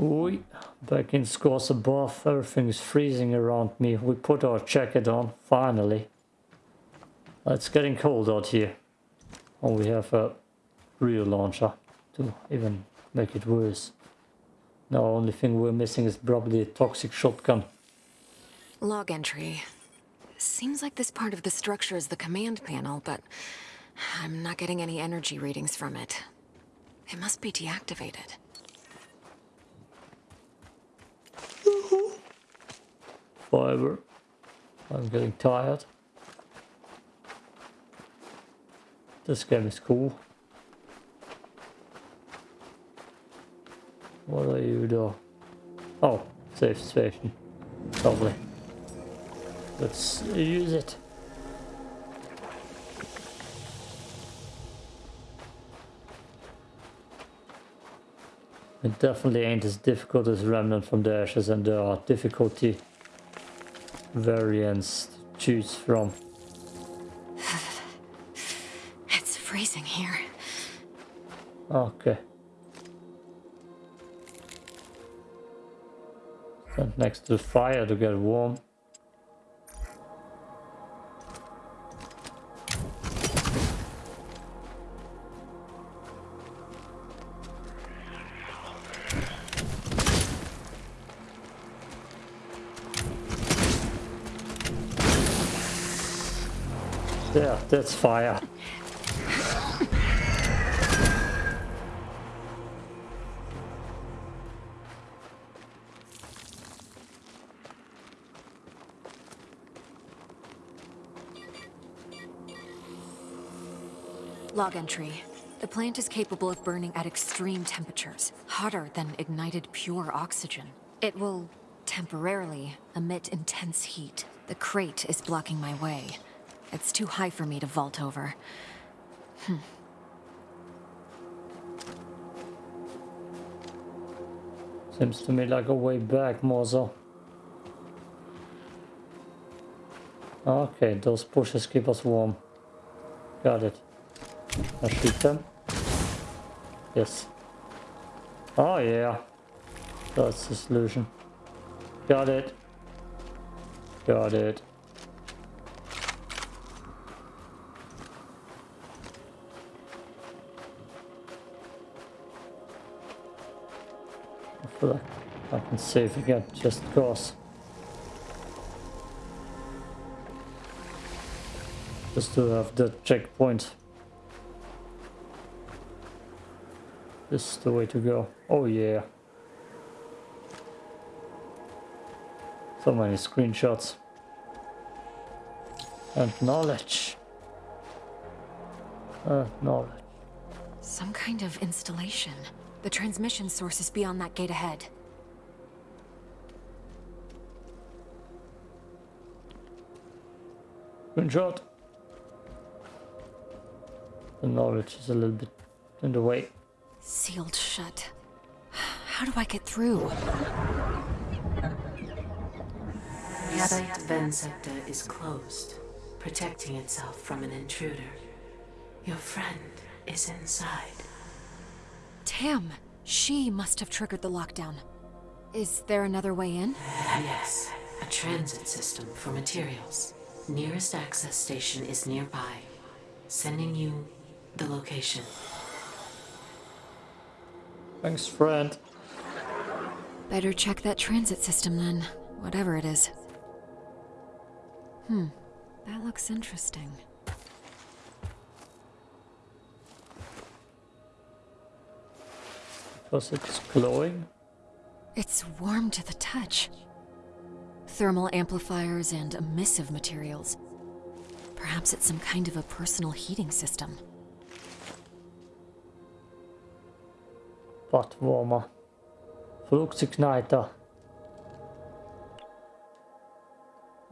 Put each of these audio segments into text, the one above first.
Oi, back in Scars Above, everything's freezing around me. We put our jacket on, finally. It's getting cold out here. Oh, we have a real launcher to even make it worse. The only thing we're missing is probably a toxic shotgun. Log entry. Seems like this part of the structure is the command panel, but I'm not getting any energy readings from it. It must be deactivated. Fiber. I'm getting tired. This game is cool. What are you doing? Oh, safe station. Lovely. Let's use it. It definitely ain't as difficult as Remnant from the Ashes and there are difficulty variants to choose from. It's freezing here. Okay. Stand next to the fire to get warm. That's fire. Log entry. The plant is capable of burning at extreme temperatures, hotter than ignited pure oxygen. It will, temporarily, emit intense heat. The crate is blocking my way. It's too high for me to vault over. Hmm. Seems to me like a way back, Mozo. Okay, those bushes keep us warm. Got it. I shoot them. Yes. Oh yeah. That's the solution. Got it. Got it. Like I can save again, just cause. Just to have the checkpoint. This is the way to go. Oh yeah. So many screenshots. And knowledge. Uh, knowledge. Some kind of installation. The transmission source is beyond that gate ahead. Screenshot. The knowledge is a little bit in the way. Sealed shut. How do I get through? The site vent sector is closed, protecting itself from an intruder. Your friend is inside. Tam, she must have triggered the lockdown. Is there another way in? Yes, a transit system for materials. Nearest access station is nearby. Sending you the location. Thanks, friend. Better check that transit system then, whatever it is. Hmm, that looks interesting. Because it's glowing. It's warm to the touch. Thermal amplifiers and emissive materials. Perhaps it's some kind of a personal heating system. Plattformer. Flugsigniter.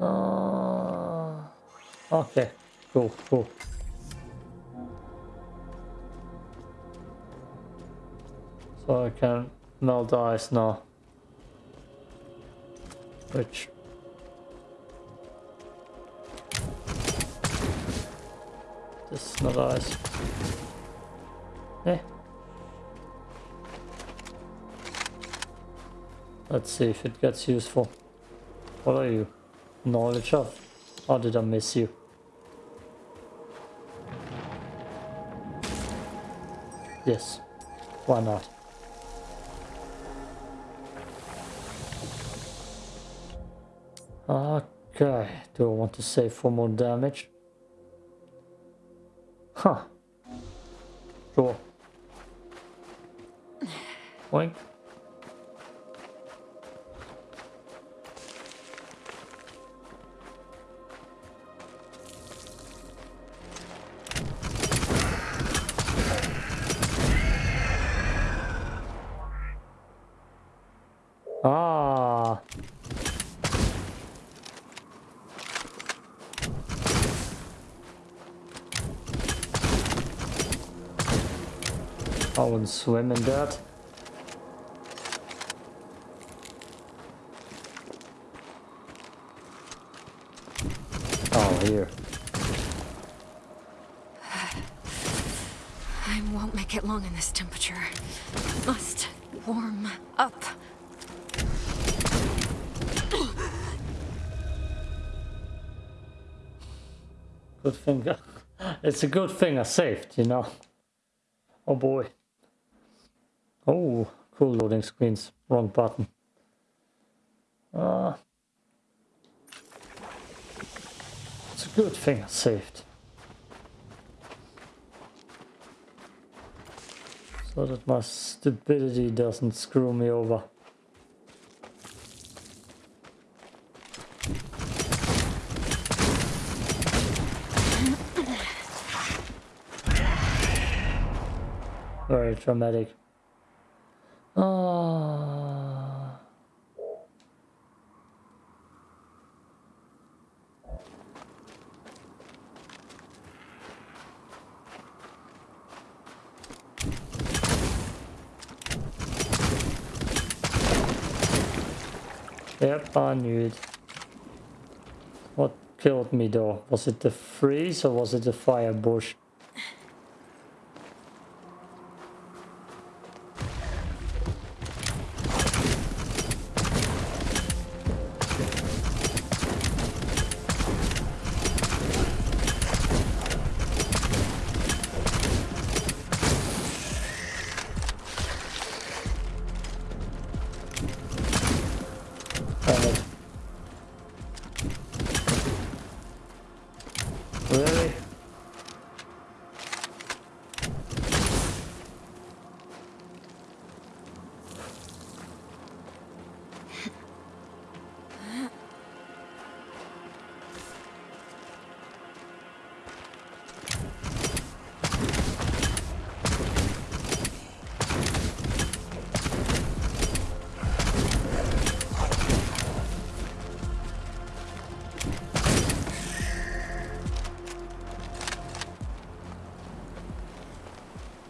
Uh, okay, cool, cool. So I can melt the ice now. Which... This is not ice. Eh. Let's see if it gets useful. What are you? Knowledge of? How did I miss you? Yes. Why not? Okay. Do I want to save for more damage? Huh. Sure. Boink. Wouldn't swim in that. Oh, here. I won't make it long in this temperature. Must warm up. Good thing. It's a good thing I saved, you know. Oh boy. Oh, cool loading screens. Wrong button. Uh, it's a good thing I saved. So that my stupidity doesn't screw me over. Very dramatic. Ah. Yep, I knew it. What killed me though? Was it the freeze or was it the fire bush?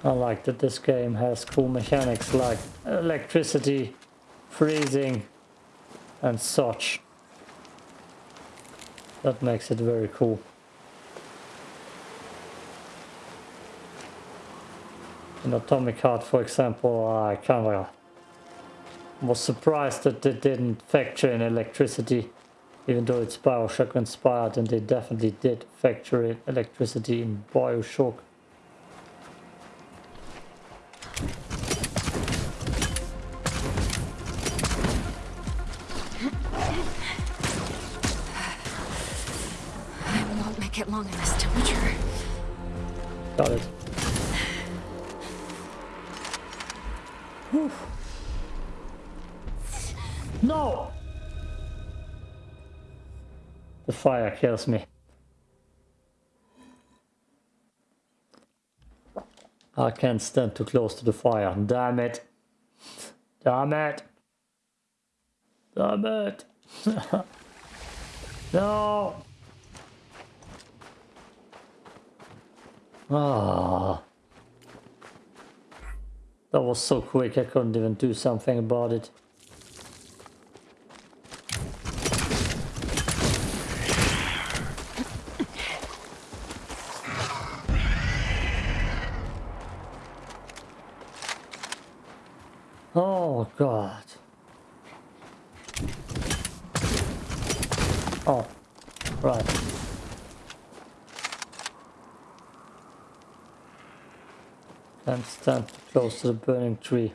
I like that this game has cool mechanics like electricity, freezing and such. That makes it very cool. In Atomic Heart, for example, I kind of was surprised that they didn't factor in electricity, even though it's Bioshock inspired, and they definitely did factor in electricity in Bioshock. Long in this temperature. Got it. Whew. No! The fire kills me. I can't stand too close to the fire. Damn it. Damn it. Damn it. no. Ah. That was so quick I couldn't even do something about it. Oh god. Oh, right. Can't stand close to the burning tree.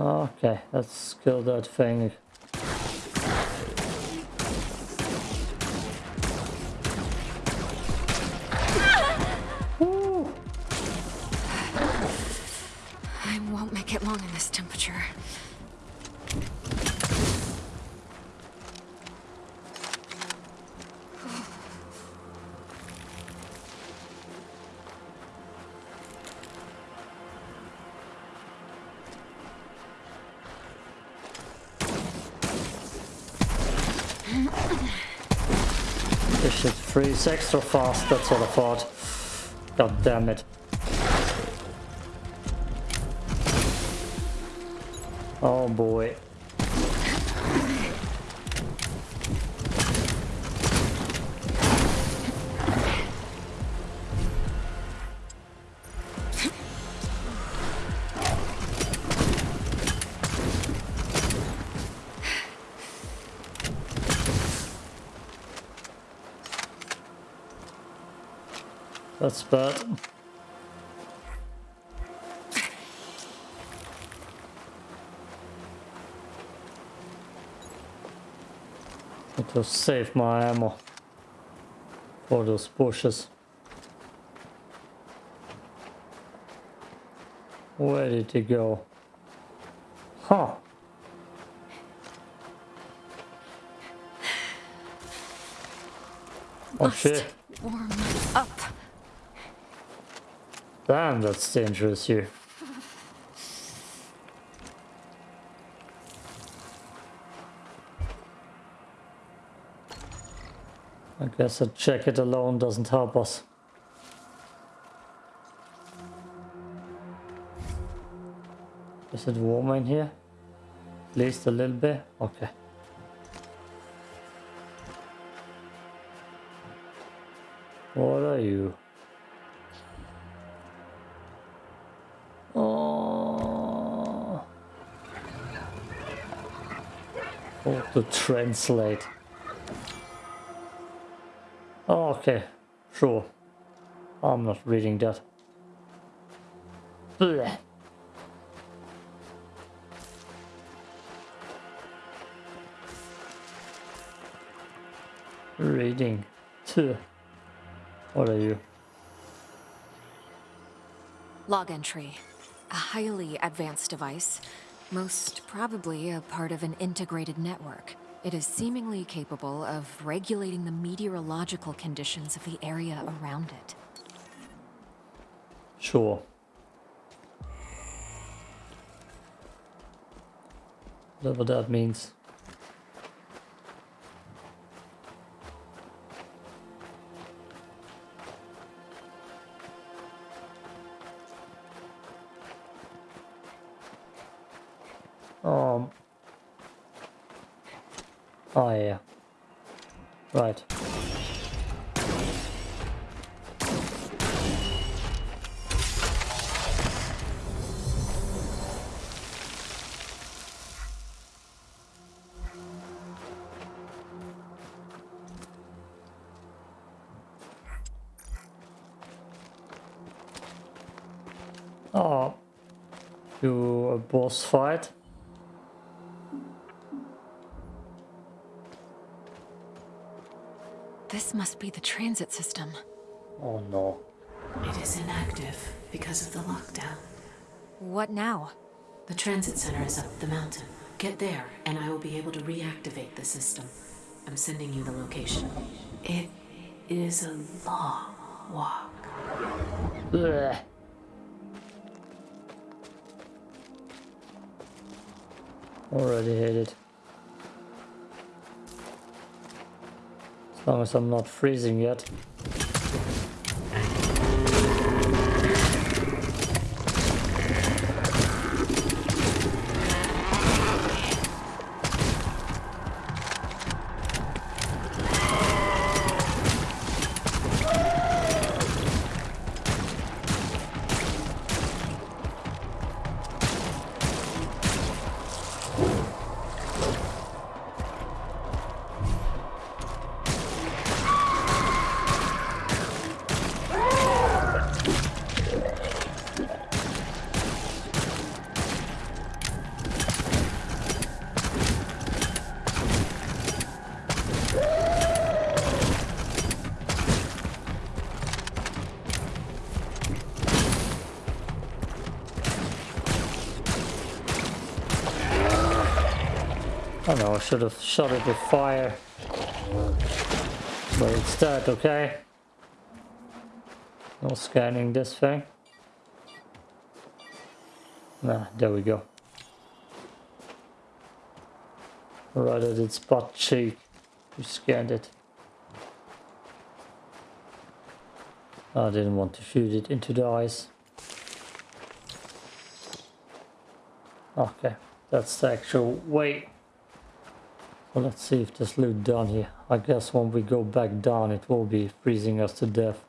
Okay, let's kill that thing. Freeze extra fast, that's what I thought. God damn it. Oh boy. That's bad. Need to save my ammo for those bushes. Where did he go? Huh. Oh shit. warm. Damn, that's dangerous here. I guess a jacket alone doesn't help us. Is it warm in here? At least a little bit? Okay. What are you? To translate. Okay, sure. I'm not reading that. Blech. Reading. Tuh. What are you? Log entry. A highly advanced device, most probably a part of an integrated network. It is seemingly capable of regulating the meteorological conditions of the area around it. Sure. Whatever that means. Oh. to a boss fight. This must be the transit system. Oh no. It is inactive because of the lockdown. What now? The transit center is up the mountain. Get there, and I will be able to reactivate the system. I'm sending you the location. It is a long walk. Blech. Already it. As long as I'm not freezing yet. Know I should have shot it with fire. But it's dead, okay? No scanning this thing. Nah, there we go. Right at its butt cheek. We scanned it. I didn't want to shoot it into the eyes. Okay, that's the actual way. Well, let's see if there's loot down here. I guess when we go back down it will be freezing us to death.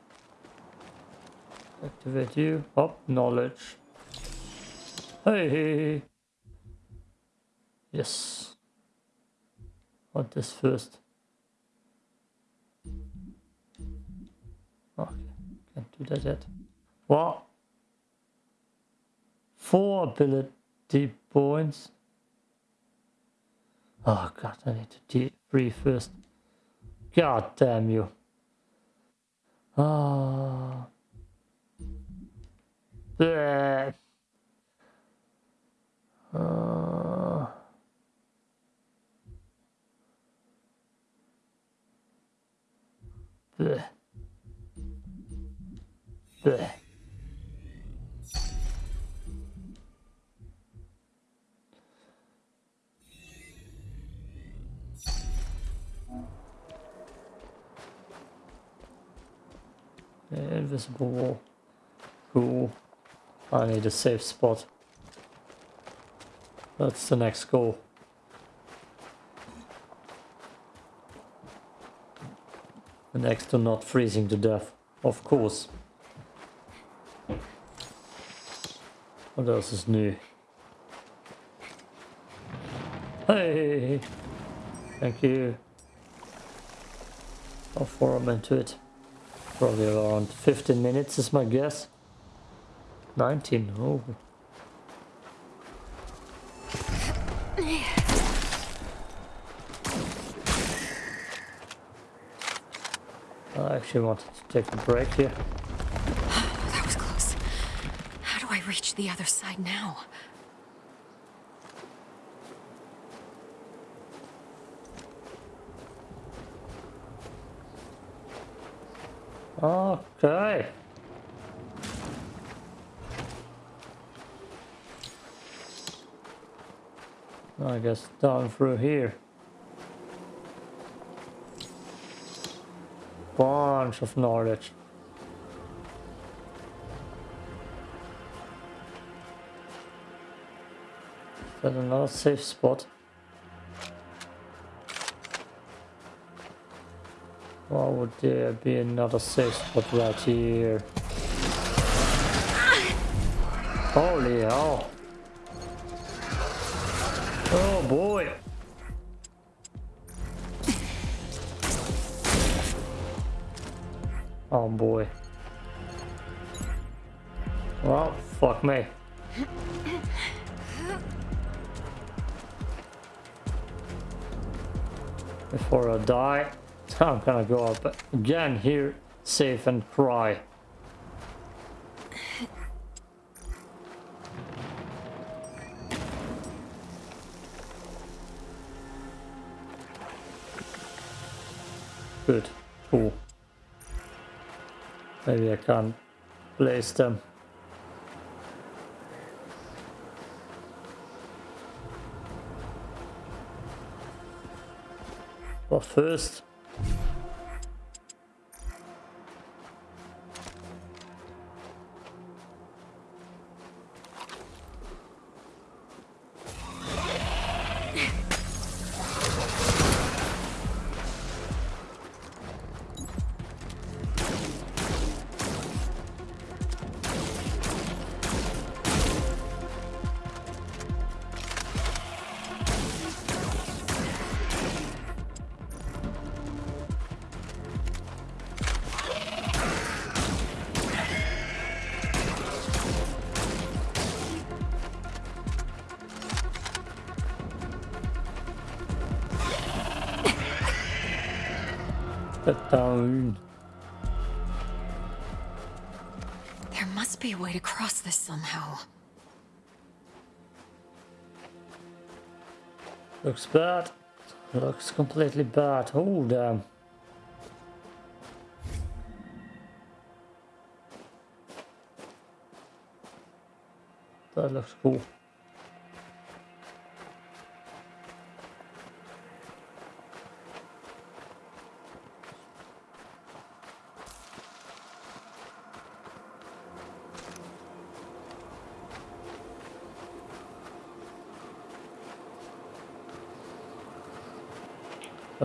Activate you. Oh, knowledge. Hey! Yes. Want this first. Okay, can't do that yet. What? Four ability points. Oh god, I need to breathe first. God damn you. Ah. Bleh. Bleh. Bleh. Invisible wall. Cool. I need a safe spot. That's the next goal. Next to not freezing to death, of course. What else is new? Hey! Thank you. Far I'm into it? Probably around 15 minutes is my guess. 19, oh. I actually wanted to take a break here. That was close. How do I reach the other side now? Okay. I guess down through here. Bunch of knowledge. Is that another safe spot? Why would there be another safe spot right here? Holy hell. Oh boy. Oh boy. Well, fuck me. Before I die. I'm gonna go up again here, safe and cry. Good. Cool. Maybe I can place them. But first... somehow. Looks bad. Looks completely bad. Oh, damn. That looks cool.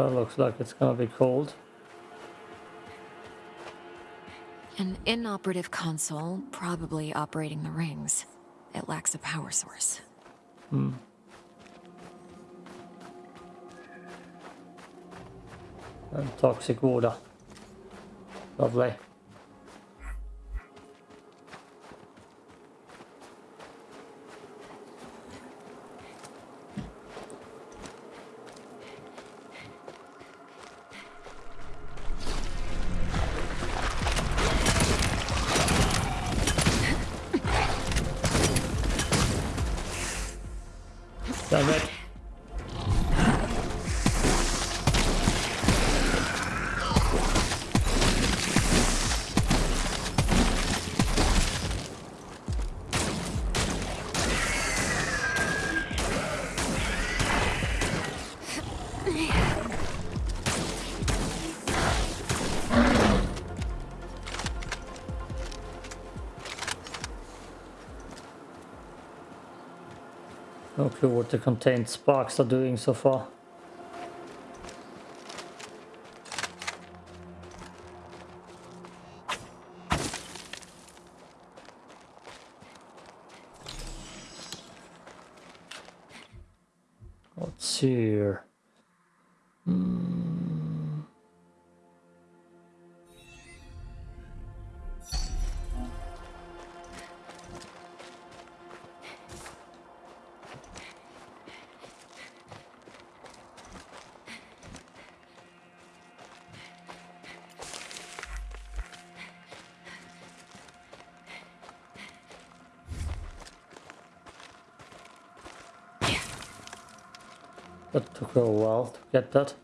Looks like it's gonna be cold. An inoperative console, probably operating the rings. It lacks a power source. Hmm. And toxic water. Lovely. Damn it. Clue what the contained sparks are doing so far. That took a while to get that.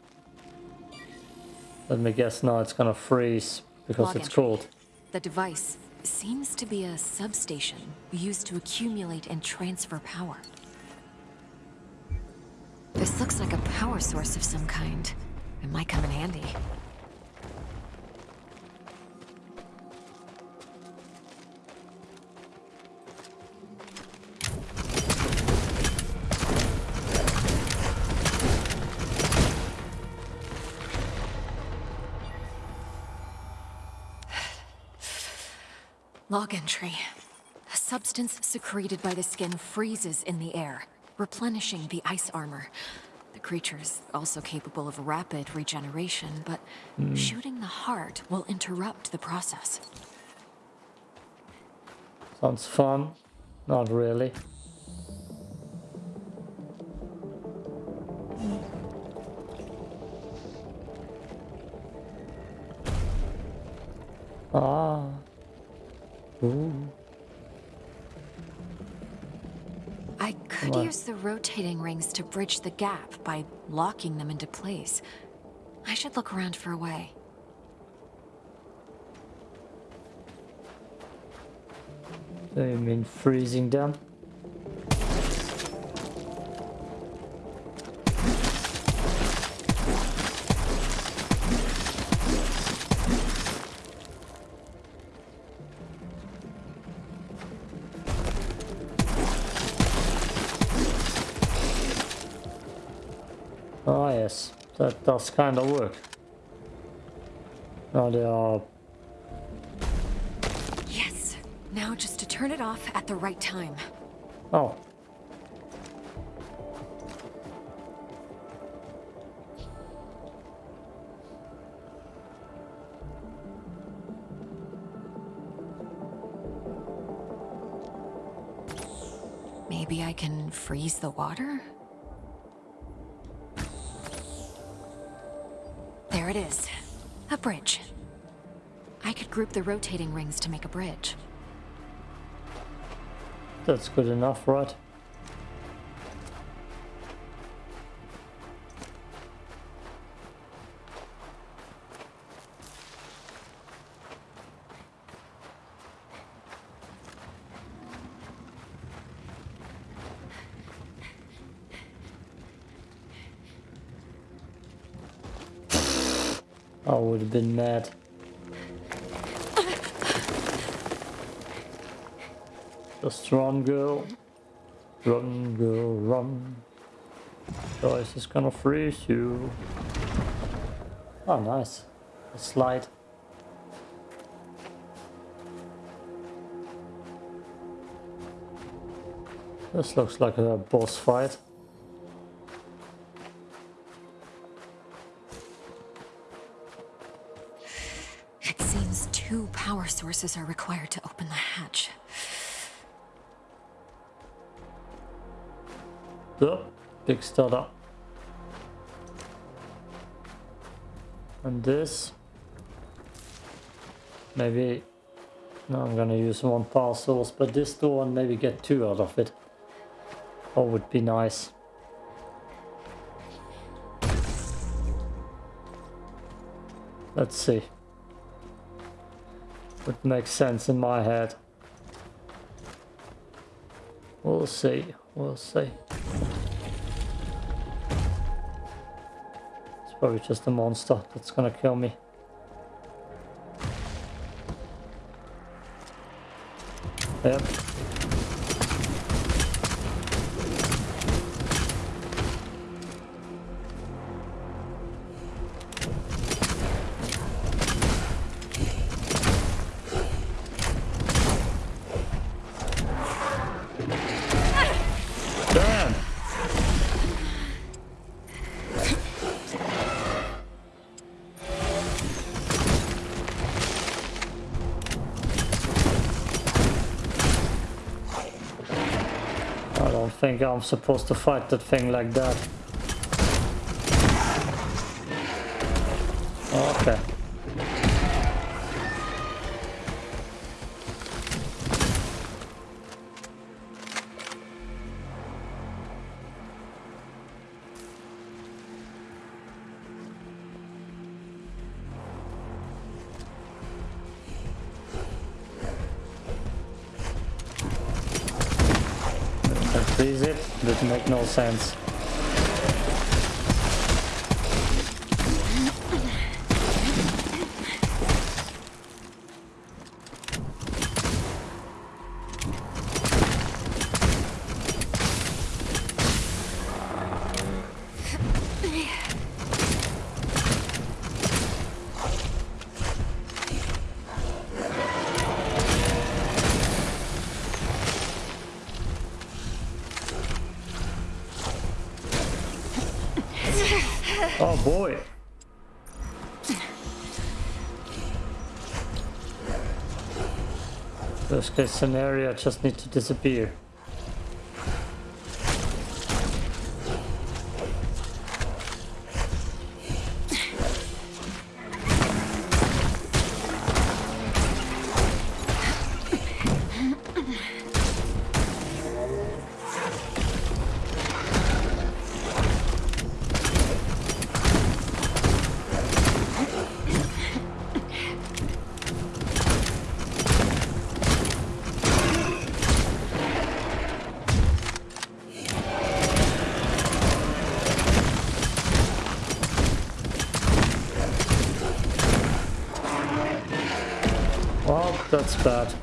Let me guess now it's gonna freeze because Log it's entry. cold. The device seems to be a substation used to accumulate and transfer power. This looks like a power source of some kind. It might come in handy. entry. A substance secreted by the skin freezes in the air, replenishing the ice armor. The creature's also capable of rapid regeneration, but mm. shooting the heart will interrupt the process. Sounds fun. Not really. Ah. Ooh. I could What? use the rotating rings to bridge the gap by locking them into place. I should look around for a way. Do you mean freezing them? Does kind of work. Now they are Yes. Now just to turn it off at the right time. Oh. Maybe I can freeze the water? It is. A bridge. I could group the rotating rings to make a bridge. That's good enough, right? Been mad. Just run, girl. Run, girl, run. The ice is gonna freeze you. Oh, nice. A slide. This looks like a boss fight. Sources are required to open the hatch. The big stutter. And this. Maybe. No, I'm gonna use one power source, but this door and maybe get two out of it. That would be nice. Let's see. Would make sense in my head. We'll see. We'll see. It's probably just a monster that's gonna kill me. Yep. I'm supposed to fight that thing like that. Okay. Freeze it, that make no sense. Case scenario, just need to disappear. Bad.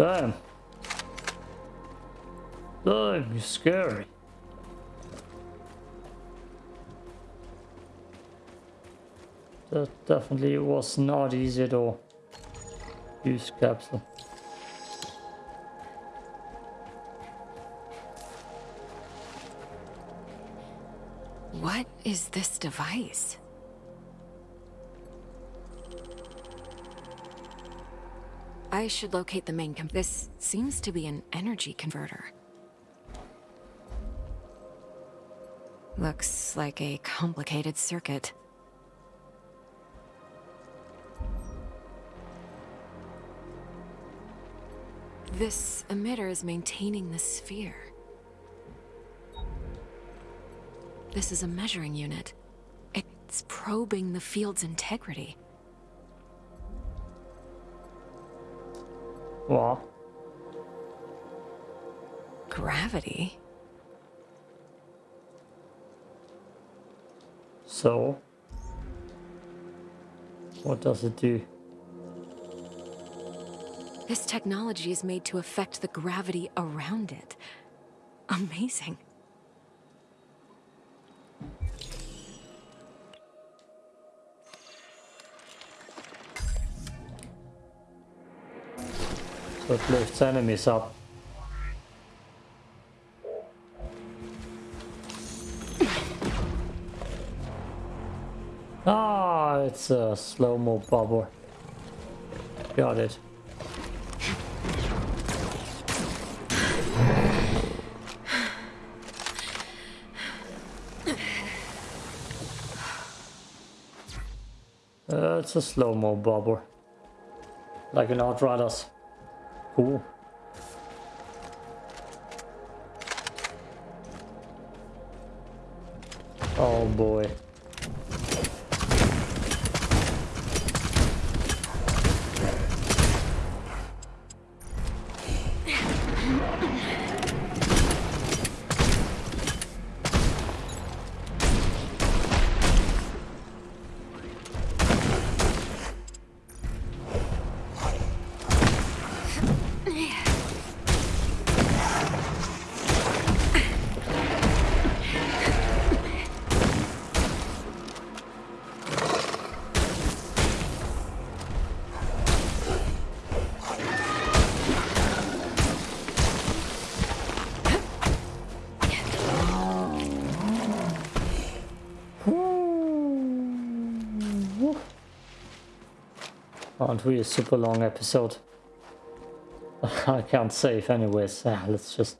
Damn. Damn, you're scary. That definitely was not easy at all. Use capsule. What is this device? I should locate the main comp- This seems to be an energy converter. Looks like a complicated circuit. This emitter is maintaining the sphere. This is a measuring unit. It's probing the field's integrity. What? Gravity? So? What does it do? This technology is made to affect the gravity around it. Amazing. It lifts enemies up. Ah, it's a slow-mo bubble. Got it. Uh, it's a slow-mo bobber. Like in Outriders. Cool. Oh boy. Aren't we a super long episode? I can't save anyways. Ah, let's just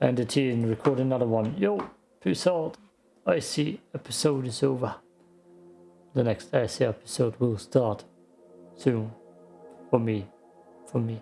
end it here and record another one. Yo, peace out. I see episode is over. The next IC episode will start soon. For me. For me.